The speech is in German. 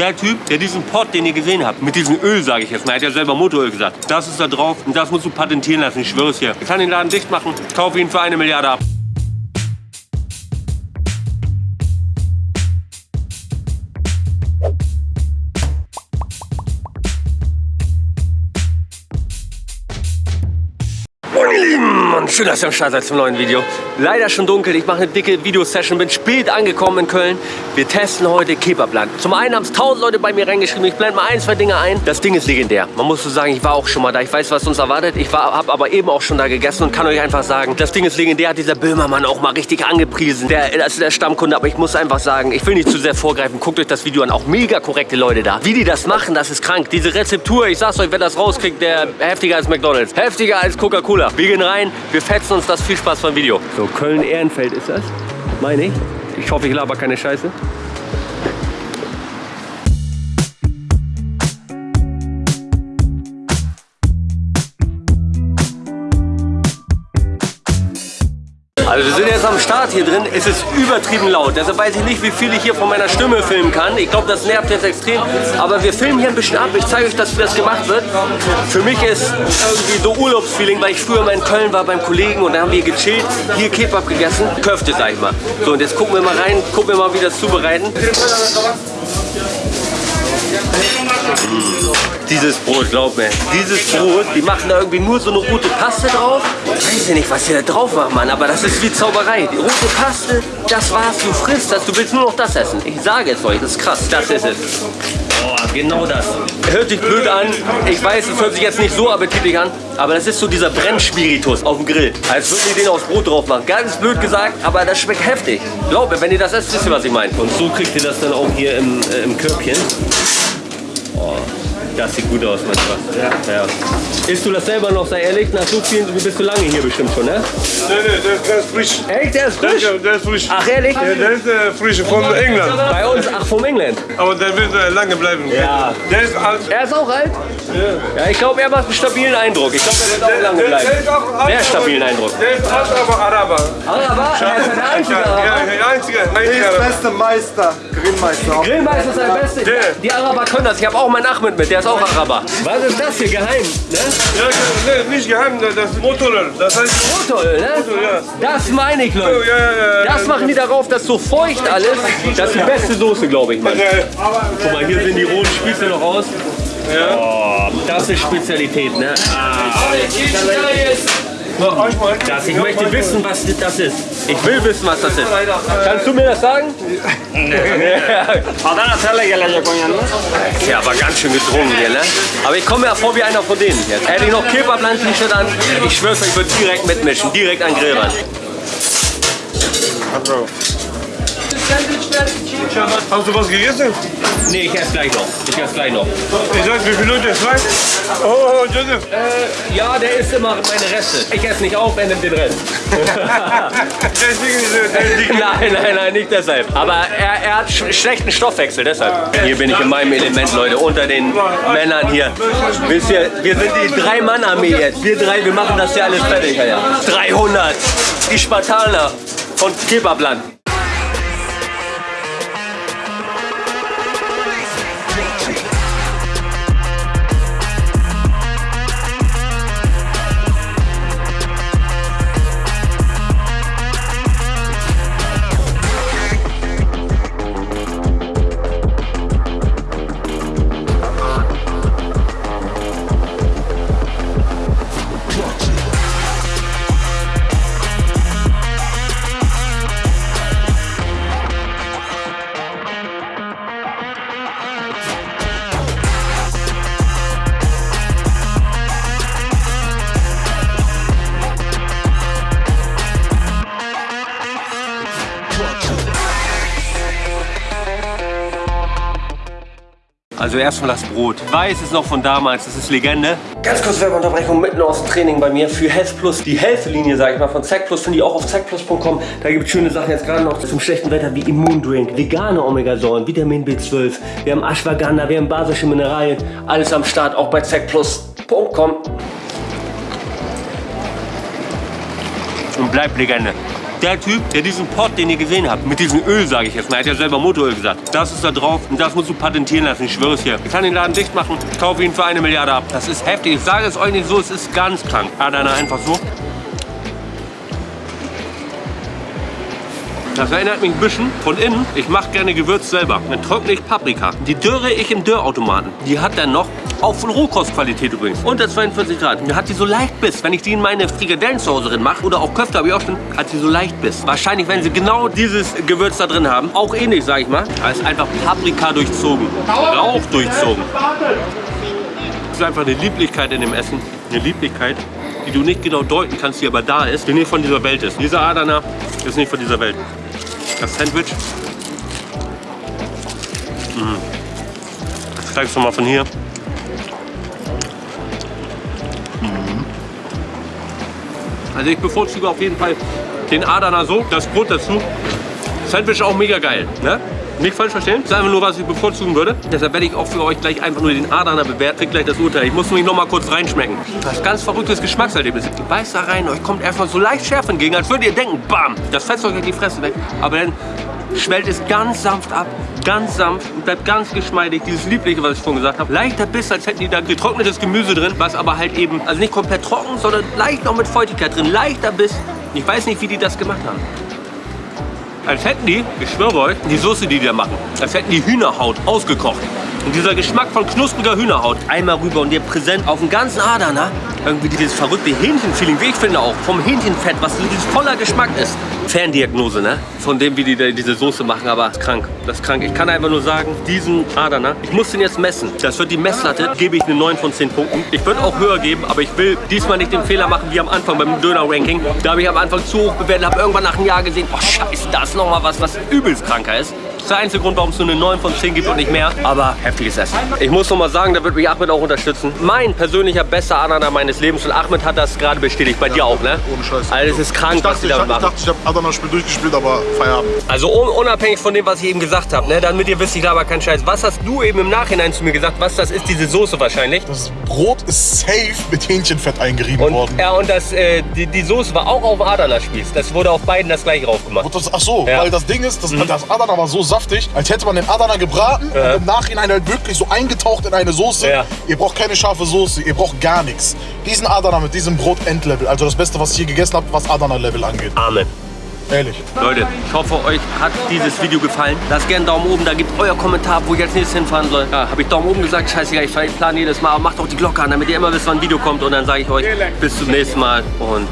Der Typ, der diesen Pot, den ihr gesehen habt, mit diesem Öl, sage ich jetzt mal, er hat ja selber Motoröl gesagt, das ist da drauf und das musst du patentieren lassen, ich schwöre es dir. Ich kann den Laden dicht machen, kaufe ihn für eine Milliarde ab. Schön, dass ihr am Start seid zum neuen Video. Leider schon dunkel, ich mache eine dicke Videosession, bin spät angekommen in Köln. Wir testen heute Kebabland. Zum einen haben es tausend Leute bei mir reingeschrieben, ich blende mal ein, zwei Dinge ein. Das Ding ist legendär. Man muss so sagen, ich war auch schon mal da, ich weiß, was uns erwartet. Ich habe aber eben auch schon da gegessen und kann euch einfach sagen, das Ding ist legendär, hat dieser Böhmermann auch mal richtig angepriesen. Der, das ist der Stammkunde, aber ich muss einfach sagen, ich will nicht zu sehr vorgreifen, guckt euch das Video an, auch mega korrekte Leute da. Wie die das machen, das ist krank. Diese Rezeptur, ich sag's euch, wer das rauskriegt, der heftiger als McDonalds. Heftiger als Coca-Cola. Wir gehen rein, wir fetzen uns das. Viel Spaß beim Video. So, Köln-Ehrenfeld ist das, meine ich. Ich hoffe, ich laber keine Scheiße. Also wir sind Start hier drin. Es ist übertrieben laut. Deshalb weiß ich nicht, wie viel ich hier von meiner Stimme filmen kann. Ich glaube, das nervt jetzt extrem. Aber wir filmen hier ein bisschen ab. Ich zeige euch, dass, das gemacht wird. Für mich ist irgendwie so Urlaubsfeeling, weil ich früher mal in Köln war beim Kollegen und da haben wir gechillt, hier Kebab gegessen. Köfte, sag ich mal. So, und jetzt gucken wir mal rein, gucken wir mal, wie das zubereiten. Dieses Brot, glaub mir, dieses Brot, die machen da irgendwie nur so eine rote Paste drauf. Ich weiß ja nicht, was die da drauf machen, Mann, aber das ist wie Zauberei. Die rote Paste, das war's, du frisst das, du willst nur noch das essen. Ich sage es euch, das ist krass, das ist es. Boah, genau das. Hört sich blöd an, ich weiß, es hört sich jetzt nicht so appetitlich an, aber das ist so dieser Brennspiritus auf dem Grill. Als würden die den aufs Brot drauf machen. Ganz blöd gesagt, aber das schmeckt heftig. Glaub mir, wenn ihr das esst, wisst ihr, was ich meine. Und so kriegt ihr das dann auch hier im, äh, im Körbchen. Oh, das sieht gut aus, mein Spaß. Ja. ja. Isst du das selber noch, sei ehrlich? Nach so vielen, du bist du lange hier bestimmt schon, ne? Nee, nee, der, der ist frisch. Echt, der ist frisch? Der, der ist frisch. Ach, ehrlich? Ja, der ist äh, frisch von England. Bei uns, ach, vom England. Aber der wird äh, lange bleiben. Ja. Der ist alt. Er ist auch alt? Ja. ich glaube, er macht einen stabilen Eindruck. Ich glaube, er wird auch lange Der, bleiben. der ist auch alt. Sehr stabilen Eindruck. Der ist alt, aber Araber. Araber? Er ist der einzige Ja, Araber. ja, der einzige. Der ist Araber. beste Meister, Grillmeister. Grillmeister ist der Beste. Der. Die Araber können das. Ich habe auch meinen Ahmed mit, der ist auch Araber. Was ist das hier geheim? Ne? Ja, nee, nicht geheim, das ist Motoröl. Das heißt Motoröl, ne? ja. Das meine ich, Leute. ja, ja. Das machen die darauf, dass so feucht alles. Das ist die beste Soße, glaube ich, Mann. Guck mal, hier sehen die roten Spieße noch aus. Oh, das ist Spezialität, ne? Ah. Das, ich möchte wissen, was das ist. Ich will wissen, was das ist. Kannst du mir das sagen? Ist ja aber ganz schön gedrungen hier, ne? Aber ich komme mir ja vor wie einer von denen jetzt. Hätte ich noch Kebabland-T-Shirt an, ich schwör's euch, ich würde direkt mitmischen. Direkt an Hast du was gegessen? Nee, ich esse gleich noch. Ich esse gleich noch. Ich sag, wie viele Leute? Zwei? Oh, Joseph. Äh, ja, der isst immer meine Reste. Ich esse nicht auf, er nimmt den Rest. Er- nein, nein, nein, nicht deshalb. Aber er, er hat sch schlechten Stoffwechsel, deshalb. Hier bin ich in meinem Element, Leute, unter den Männern hier. Wisst ihr, wir sind die Drei-Mann-Armee jetzt. Wir drei, wir machen das hier alles fertig, ja. 300, die Spartaner von Kebabland. Also erstmal das Brot. Weiß ist noch von damals, das ist Legende. Ganz kurz Werbeunterbrechung mitten aus dem Training bei mir für Health Plus. Die Health-Linie, sage ich mal, von Zack Plus finde ich auch auf zackplus.com. Da gibt es schöne Sachen jetzt gerade noch zum schlechten Wetter wie Immundrink, vegane Omegasäuren, Vitamin B12, wir haben Ashwagandha, wir haben basische Mineralien. Alles am Start, auch bei zackplus.com. Und bleibt Legende. Der Typ, der diesen Pot, den ihr gesehen habt, mit diesem Öl, sage ich jetzt mal, er hat ja selber Motoröl gesagt, das ist da drauf und das musst du patentieren lassen, ich schwöre es dir. Ich kann den Laden dicht machen, kaufe ihn für eine Milliarde ab. Das ist heftig. Ich sage es euch nicht so, es ist ganz krank. Adana einfach so. Das erinnert mich ein bisschen von innen. Ich mache gerne Gewürz selber. Dann trockne ich Paprika. Die dürre ich im Dörrautomaten. Die hat dann noch, auch von Rohkostqualität übrigens, unter 42 Grad. Die hat die so leicht Biss. Wenn ich die in meine Frikadellen zu Hause drin mache oder auch Köfte habe ich auch schon, hat sie so leicht Biss. Wahrscheinlich, wenn sie genau dieses Gewürz da drin haben, auch ähnlich, sage ich mal. Da ist einfach Paprika durchzogen. Rauch durchzogen. Das ist einfach eine Lieblichkeit in dem Essen. Eine Lieblichkeit, die du nicht genau deuten kannst, die aber da ist, die nicht von dieser Welt ist. Dieser Adana ist nicht von dieser Welt. Das Sandwich. Mm. Das zeigst du mal von hier. Mm. Also ich bevorzuge auf jeden Fall den Adana so, das Brot dazu. Sandwich auch mega geil. Ne? Nicht falsch verstehen. Das ist einfach nur, was ich bevorzugen würde. Deshalb werde ich auch für euch gleich einfach nur den Adana bewerten. Kriegt gleich das Urteil. Ich muss mich noch mal kurz reinschmecken. Das ist ganz verrücktes Geschmackserlebnis. Ihr beißt da rein, euch kommt erstmal so leicht Schärfe entgegen, als würdet ihr denken, bam, das fetzt euch in die Fresse weg. Aber dann schwellt es ganz sanft ab, ganz sanft und bleibt ganz geschmeidig. Dieses Liebliche, was ich vorhin gesagt habe. Leichter Biss, als hätten die da getrocknetes Gemüse drin, was aber halt eben, also nicht komplett trocken, sondern leicht noch mit Feuchtigkeit drin. Leichter Biss. Ich weiß nicht, wie die das gemacht haben. Als hätten die, ich schwöre euch, die Soße, die die machen, als hätten die Hühnerhaut ausgekocht. Und dieser Geschmack von knuspriger Hühnerhaut einmal rüber und dir präsent auf dem ganzen Adana. Irgendwie dieses verrückte Hähnchenfeeling, wie ich finde auch, vom Hähnchenfett, was dieses voller Geschmack ist. Ferndiagnose, ne? Von dem, wie die da diese Soße machen, aber das ist krank. Das ist krank. Ich kann einfach nur sagen, diesen Adana, ich muss den jetzt messen. Das wird die Messlatte, gebe ich eine 9 von 10 Punkten. Ich würde auch höher geben, aber ich will diesmal nicht den Fehler machen wie am Anfang beim Döner-Ranking. Da habe ich am Anfang zu hoch bewertet, habe irgendwann nach einem Jahr gesehen, oh scheiße, da ist noch mal was, was übelst kranker ist. Das ist der einzige Grund, warum es nur eine 9 von 10 gibt und nicht mehr. Aber heftiges Essen. Ich muss noch mal sagen, da wird mich Ahmed auch unterstützen. Mein persönlicher bester Adana meines Lebens und Ahmed hat das gerade bestätigt. Bei dir auch, ne? Ohne Scheiß. Also es ist krank, Ich was dachte, die ich, damit ich machen. dachte, ich habe Adana-Spiel durchgespielt, aber Feierabend. Also un unabhängig von dem, was ich eben gesagt habe, ne, damit ihr wisst, ich aber keinen Scheiß. Was hast du eben im Nachhinein zu mir gesagt? Was das ist, diese Soße wahrscheinlich? Das Brot ist safe mit Hähnchenfett eingerieben Und, worden. ja, und das, äh, die, die Soße war auch auf Adana-Spieß. Das wurde auf beiden das gleiche drauf gemacht. Das, ach so, Ja. Mhm. weil das Ding ist, das, das Adana war so saftig, als hätte man den Adana gebraten Ja. und im Nachhinein halt wirklich so eingetaucht in eine Soße. Ja. Ihr braucht keine scharfe Soße, ihr braucht gar nichts. Diesen Adana mit diesem Brot Endlevel, also das Beste, was ich hier gegessen habe, was Adana-Level angeht. Amen. Ehrlich. Leute, ich hoffe, euch hat dieses Video gefallen. Lasst gerne einen Daumen oben, da gebt euer Kommentar, wo ich als nächstes hinfahren soll. Ja, habe ich Daumen oben gesagt, scheißegal, ich plane jedes Mal. Aber macht auch die Glocke an, damit ihr immer wisst, wann ein Video kommt. Und dann sage ich euch bis zum nächsten Mal und